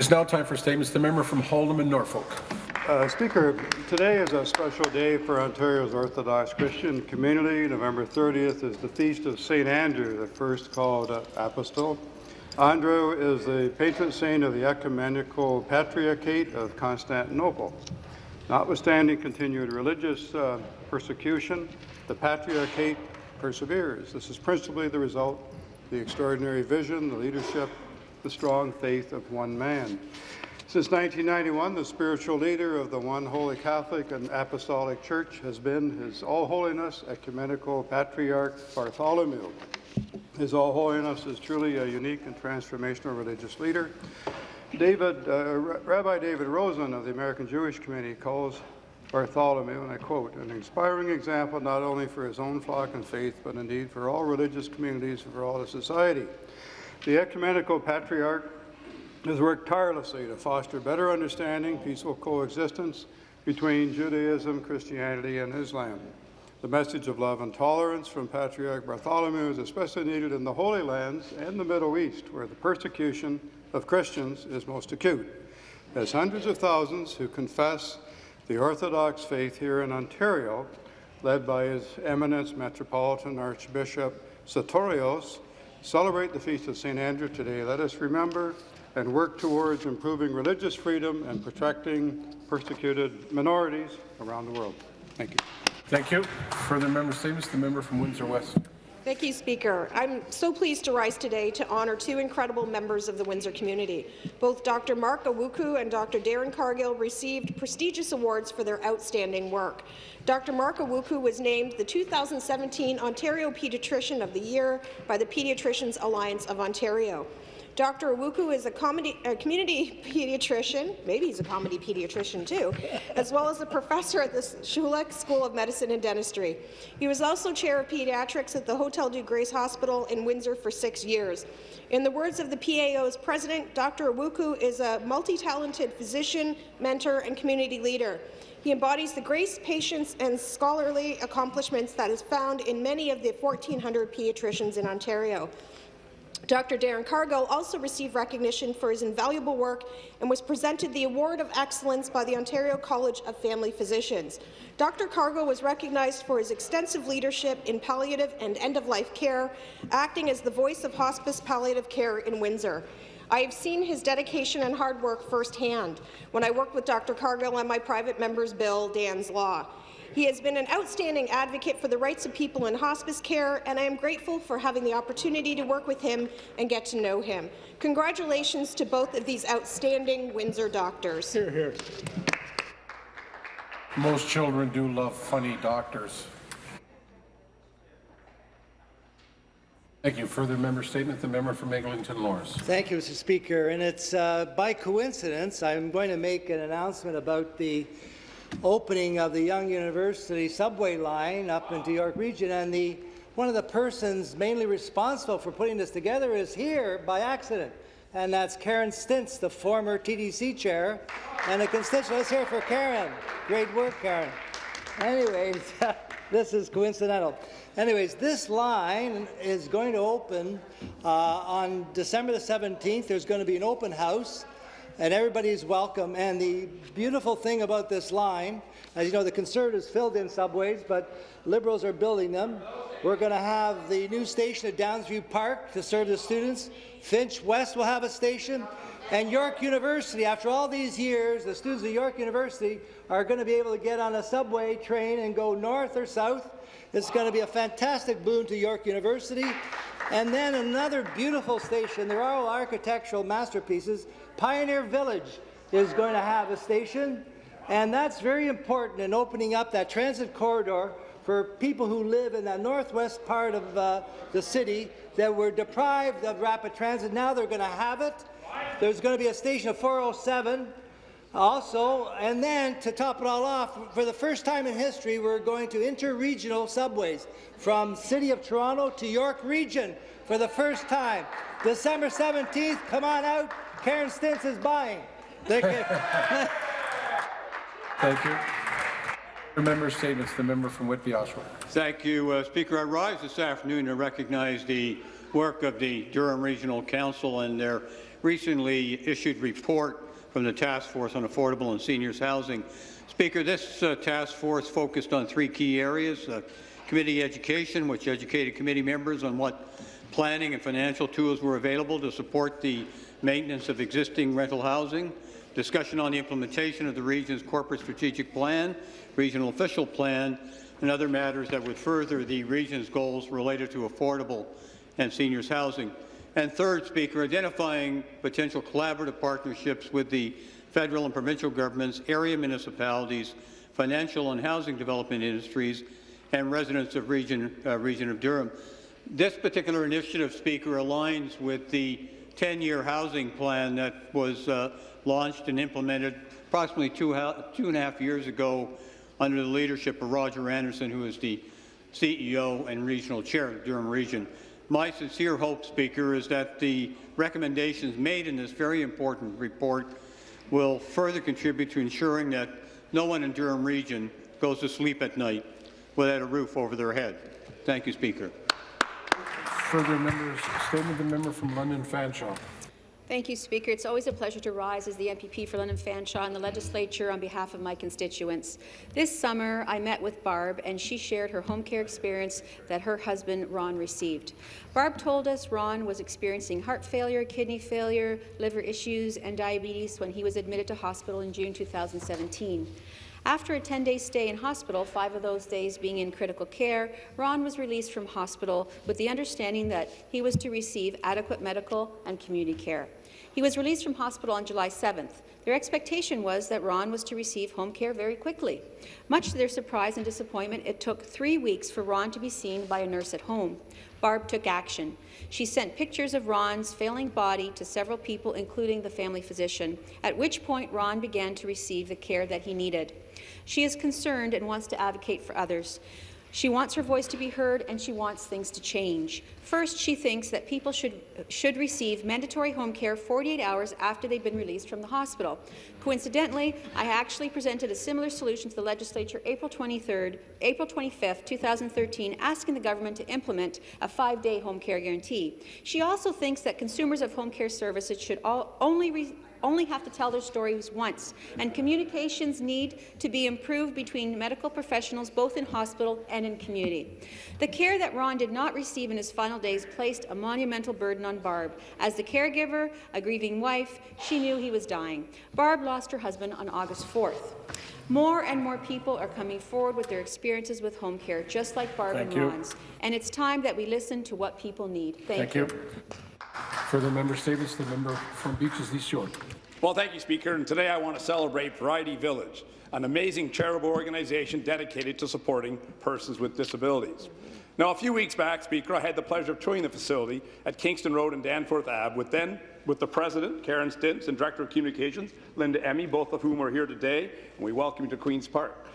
It's now time for statements. The member from Haldimand Norfolk. Uh, Speaker, today is a special day for Ontario's Orthodox Christian community. November 30th is the feast of St. Andrew, the first called uh, apostol. Andrew is the patron saint of the Ecumenical Patriarchate of Constantinople. Notwithstanding continued religious uh, persecution, the Patriarchate perseveres. This is principally the result of the extraordinary vision, the leadership, the strong faith of one man. Since 1991, the spiritual leader of the one Holy Catholic and Apostolic Church has been His All Holiness Ecumenical Patriarch Bartholomew. His All Holiness is truly a unique and transformational religious leader. David, uh, Rabbi David Rosen of the American Jewish Committee calls Bartholomew, and I quote, an inspiring example not only for his own flock and faith, but indeed for all religious communities and for all of society. The Ecumenical Patriarch has worked tirelessly to foster better understanding, peaceful coexistence between Judaism, Christianity, and Islam. The message of love and tolerance from Patriarch Bartholomew is especially needed in the Holy Lands and the Middle East, where the persecution of Christians is most acute. As hundreds of thousands who confess the Orthodox faith here in Ontario, led by His Eminence Metropolitan Archbishop Sotirios, celebrate the Feast of St. Andrew today, let us remember and work towards improving religious freedom and protecting persecuted minorities around the world. Thank you. Thank you. Further member statements. The member from Windsor West. Thank you, Speaker. I'm so pleased to rise today to honour two incredible members of the Windsor community. Both Dr. Mark Awuku and Dr. Darren Cargill received prestigious awards for their outstanding work. Dr. Mark Awuku was named the 2017 Ontario Pediatrician of the Year by the Pediatricians Alliance of Ontario. Dr. Awuku is a, comedy, a, community pediatrician, maybe he's a comedy pediatrician too, as well as a professor at the Schulich School of Medicine and Dentistry. He was also chair of pediatrics at the Hotel Dieu Grace Hospital in Windsor for six years. In the words of the PAO's president, Dr. Awuku is a multi-talented physician, mentor, and community leader. He embodies the grace, patience, and scholarly accomplishments that is found in many of the 1,400 pediatricians in Ontario. Dr. Darren Cargill also received recognition for his invaluable work and was presented the Award of Excellence by the Ontario College of Family Physicians. Dr. Cargill was recognized for his extensive leadership in palliative and end-of-life care, acting as the voice of hospice palliative care in Windsor. I have seen his dedication and hard work firsthand when I worked with Dr. Cargill on my private member's bill, Dan's Law. He has been an outstanding advocate for the rights of people in hospice care, and I am grateful for having the opportunity to work with him and get to know him. Congratulations to both of these outstanding Windsor doctors. Here, here. Most children do love funny doctors. Thank you. Further member statement, the member from Eglinton Lawrence. Thank you, Mr. Speaker. And it's uh, by coincidence I'm going to make an announcement about the opening of the Yonge University subway line up into York Region, and the one of the persons mainly responsible for putting this together is here by accident, and that's Karen Stintz, the former TTC chair, and a constituent. Let's hear for Karen. Great work, Karen. Anyways, this is coincidental. Anyways, this line is going to open uh, on December the 17th. There's going to be an open house and everybody's welcome. And the beautiful thing about this line, as you know, the Conservatives filled in subways, but Liberals are building them. We're going to have the new station at Downsview Park to serve the students. Finch West will have a station. And York University, after all these years, the students of York University are going to be able to get on a subway train and go north or south. It's going to be a fantastic boon to York University. And then another beautiful station. They're all architectural masterpieces. Pioneer Village is going to have a station, and that's very important in opening up that transit corridor for people who live in the northwest part of uh, the city that were deprived of rapid transit. Now they're going to have it. There's going to be a station of 407 also, and then to top it all off, for the first time in history, we're going to inter-regional subways from City of Toronto to York Region for the first time. December 17th, come on out, Karen Stintz is buying. Thank you. Thank you. The member statements. The member from Whitby Oshawa. Thank you, uh, Speaker. I rise this afternoon to recognize the work of the Durham Regional Council and their recently issued report from the Task Force on Affordable and Seniors Housing. Speaker, this uh, task force focused on three key areas. Uh, committee education, which educated committee members on what planning and financial tools were available to support the maintenance of existing rental housing, discussion on the implementation of the region's corporate strategic plan, regional official plan, and other matters that would further the region's goals related to affordable and seniors housing. And third, Speaker, identifying potential collaborative partnerships with the federal and provincial governments, area municipalities, financial and housing development industries, and residents of region, uh, region of Durham. This particular initiative, Speaker, aligns with the 10-year housing plan that was uh, launched and implemented approximately two, two and a half years ago under the leadership of Roger Anderson, who is the CEO and regional chair of Durham region. My sincere hope, Speaker, is that the recommendations made in this very important report will further contribute to ensuring that no one in Durham region goes to sleep at night without a roof over their head. Thank you, Speaker. Further members' statement, the member from London Fanshawe. Thank you, Speaker. It's always a pleasure to rise as the MPP for London Fanshawe in the legislature on behalf of my constituents. This summer, I met with Barb, and she shared her home care experience that her husband, Ron, received. Barb told us Ron was experiencing heart failure, kidney failure, liver issues, and diabetes when he was admitted to hospital in June 2017. After a 10-day stay in hospital, five of those days being in critical care, Ron was released from hospital with the understanding that he was to receive adequate medical and community care. He was released from hospital on July 7th. Their expectation was that Ron was to receive home care very quickly. Much to their surprise and disappointment, it took three weeks for Ron to be seen by a nurse at home. Barb took action. She sent pictures of Ron's failing body to several people, including the family physician, at which point Ron began to receive the care that he needed. She is concerned and wants to advocate for others. She wants her voice to be heard and she wants things to change. First, she thinks that people should, should receive mandatory home care 48 hours after they've been released from the hospital. Coincidentally, I actually presented a similar solution to the legislature April 23rd, April 25th, 2013, asking the government to implement a five-day home care guarantee. She also thinks that consumers of home care services should all, only only have to tell their stories once, and communications need to be improved between medical professionals both in hospital and in community. The care that Ron did not receive in his final days placed a monumental burden on Barb. As the caregiver, a grieving wife, she knew he was dying. Barb lost her husband on August 4th. More and more people are coming forward with their experiences with home care, just like Barb Thank and you. Ron's. And it's time that we listen to what people need. Thank, Thank you. Further member statements, the member from Beaches East York. Well, thank you, Speaker. And today I want to celebrate Variety Village, an amazing charitable organization dedicated to supporting persons with disabilities. Now, a few weeks back, Speaker, I had the pleasure of touring the facility at Kingston Road and Danforth Ave with then with the President, Karen Stintz, and Director of Communications, Linda Emmy, both of whom are here today, and we welcome you to Queen's Park.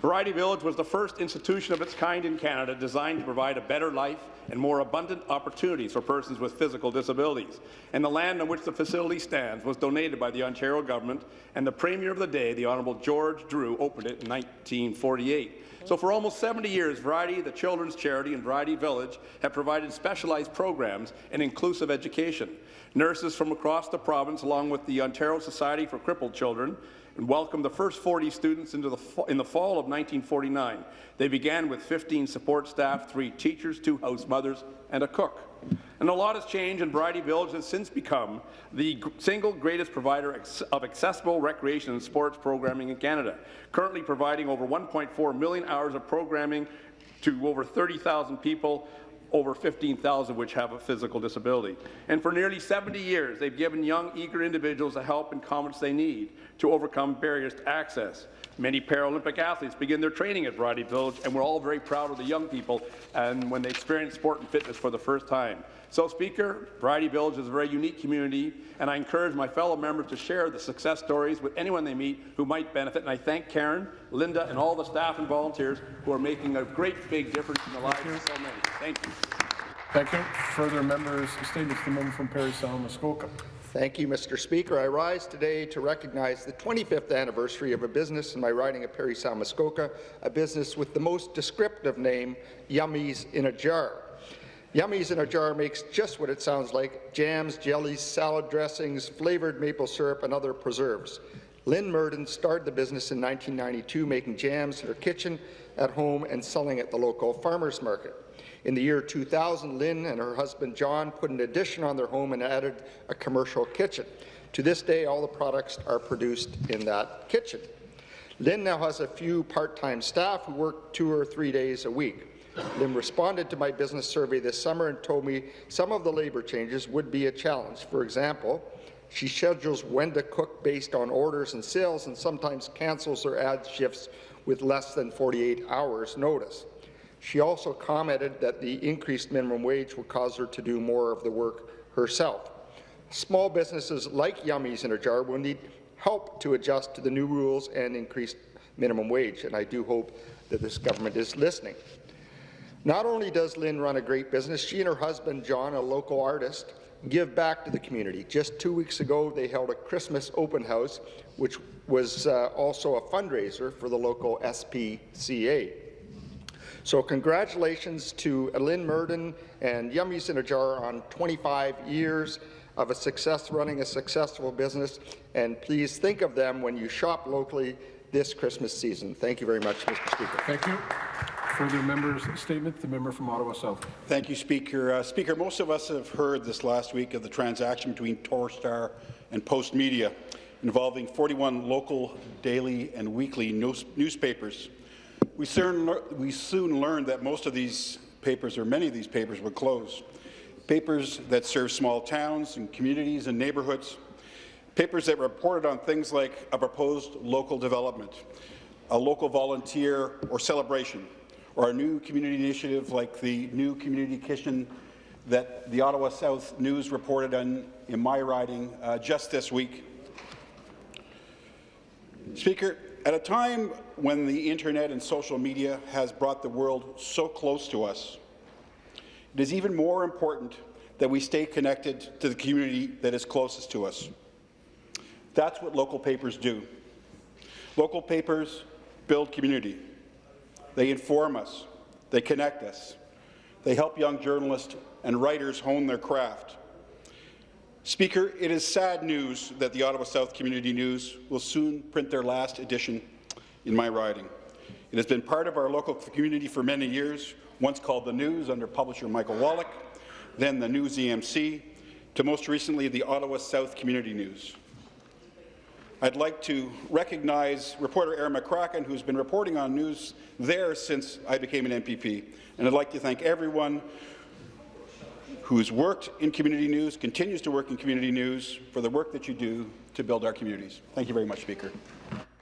Variety Village was the first institution of its kind in Canada designed to provide a better life and more abundant opportunities for persons with physical disabilities. And the land on which the facility stands was donated by the Ontario government, and the Premier of the day, the Honourable George Drew, opened it in 1948. So for almost 70 years, Variety, the children's charity, and Variety Village have provided specialized programs and inclusive education. Nurses from across the province, along with the Ontario Society for Crippled Children, and welcomed the first 40 students into the in the fall of 1949. They began with 15 support staff, three teachers, two house mothers, and a cook. And a lot has changed, and Variety Village has since become the single greatest provider of accessible recreation and sports programming in Canada, currently providing over 1.4 million hours of programming to over 30,000 people over 15,000 which have a physical disability. And for nearly 70 years, they've given young, eager individuals the help and confidence they need to overcome barriers to access. Many Paralympic athletes begin their training at Variety Village, and we're all very proud of the young people and when they experience sport and fitness for the first time. So, Speaker, Variety Village is a very unique community, and I encourage my fellow members to share the success stories with anyone they meet who might benefit. And I thank Karen, Linda, and all the staff and volunteers who are making a great big difference in the lives of so many. Thank you. Thank you. Further members' statements, the member from Parry Sound. Thank you, Mr. Speaker. I rise today to recognize the 25th anniversary of a business in my riding of Parry Sound Muskoka, a business with the most descriptive name, Yummies in a Jar. Yummies in a Jar makes just what it sounds like, jams, jellies, salad dressings, flavoured maple syrup, and other preserves. Lynn Murden started the business in 1992, making jams in her kitchen, at home, and selling at the local farmers market. In the year 2000, Lynn and her husband John put an addition on their home and added a commercial kitchen. To this day, all the products are produced in that kitchen. Lynn now has a few part-time staff who work two or three days a week. Lynn responded to my business survey this summer and told me some of the labour changes would be a challenge. For example, she schedules when to cook based on orders and sales and sometimes cancels or adds shifts with less than 48 hours notice. She also commented that the increased minimum wage will cause her to do more of the work herself. Small businesses like Yummies in a Jar will need help to adjust to the new rules and increased minimum wage, and I do hope that this government is listening. Not only does Lynn run a great business, she and her husband, John, a local artist, give back to the community. Just two weeks ago, they held a Christmas open house, which was uh, also a fundraiser for the local SPCA. So congratulations to Lynn Murden and Yummies in a Jar on 25 years of a success running a successful business, and please think of them when you shop locally this Christmas season. Thank you very much, Mr. Speaker. Thank you. Further members' statement, the member from Ottawa South. Thank you, Speaker. Uh, Speaker, most of us have heard this last week of the transaction between Torstar and Postmedia involving 41 local daily and weekly news newspapers. We soon, we soon learned that most of these papers, or many of these papers, would close. Papers that serve small towns and communities and neighbourhoods. Papers that reported on things like a proposed local development, a local volunteer or celebration, or a new community initiative like the new community kitchen that the Ottawa South News reported on in my riding uh, just this week. Speaker, at a time when the internet and social media has brought the world so close to us, it is even more important that we stay connected to the community that is closest to us. That's what local papers do. Local papers build community. They inform us. They connect us. They help young journalists and writers hone their craft. Speaker, it is sad news that the Ottawa South Community News will soon print their last edition in my riding. It has been part of our local community for many years, once called The News under publisher Michael Wallach, then the News EMC, to most recently the Ottawa South Community News. I'd like to recognize reporter Erin McCracken, who's been reporting on news there since I became an MPP. And I'd like to thank everyone who's worked in community news, continues to work in community news, for the work that you do to build our communities. Thank you very much, Speaker.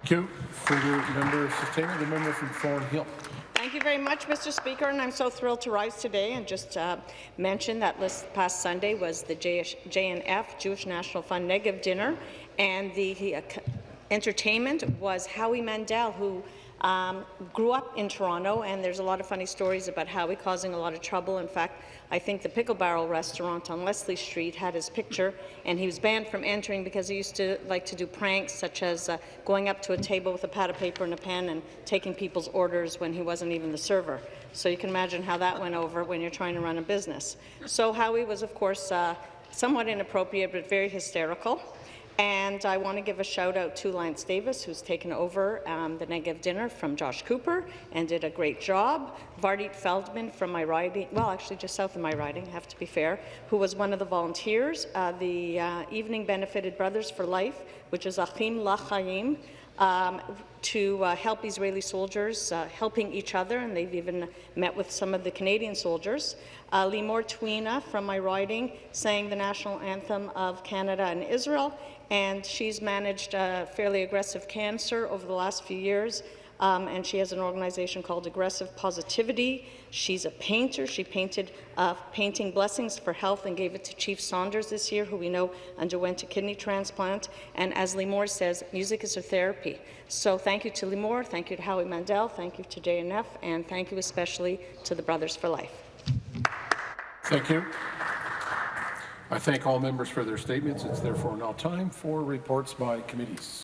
Thank you. Further member statement, the member from Thornhill. Thank you very much, Mr. Speaker, and I'm so thrilled to rise today and just uh, mention that this past Sunday was the JNF, Jewish National Fund Negev Dinner, and the uh, entertainment was Howie Mandel, who um, grew up in Toronto, and there's a lot of funny stories about Howie causing a lot of trouble. In fact, I think the Pickle Barrel restaurant on Leslie Street had his picture, and he was banned from entering because he used to like to do pranks, such as uh, going up to a table with a pad of paper and a pen and taking people's orders when he wasn't even the server. So you can imagine how that went over when you're trying to run a business. So Howie was, of course, uh, somewhat inappropriate, but very hysterical. And I want to give a shout out to Lance Davis, who's taken over um, the Negev dinner from Josh Cooper and did a great job. Vardit Feldman from my riding, well, actually just south of my riding, have to be fair, who was one of the volunteers. Uh, the uh, evening benefited Brothers for Life, which is Achim Lachayim, um, to uh, help Israeli soldiers uh, helping each other, and they've even met with some of the Canadian soldiers. Uh, Limor Twina from my riding sang the national anthem of Canada and Israel, and she's managed uh, fairly aggressive cancer over the last few years. Um, and she has an organization called Aggressive Positivity. She's a painter. She painted uh, Painting Blessings for Health and gave it to Chief Saunders this year, who we know underwent a kidney transplant. And as Limor says, music is her therapy. So thank you to Limor, thank you to Howie Mandel, thank you to JNF, and thank you especially to the Brothers for Life. Thank you. I thank all members for their statements. It's therefore now time for reports by committees.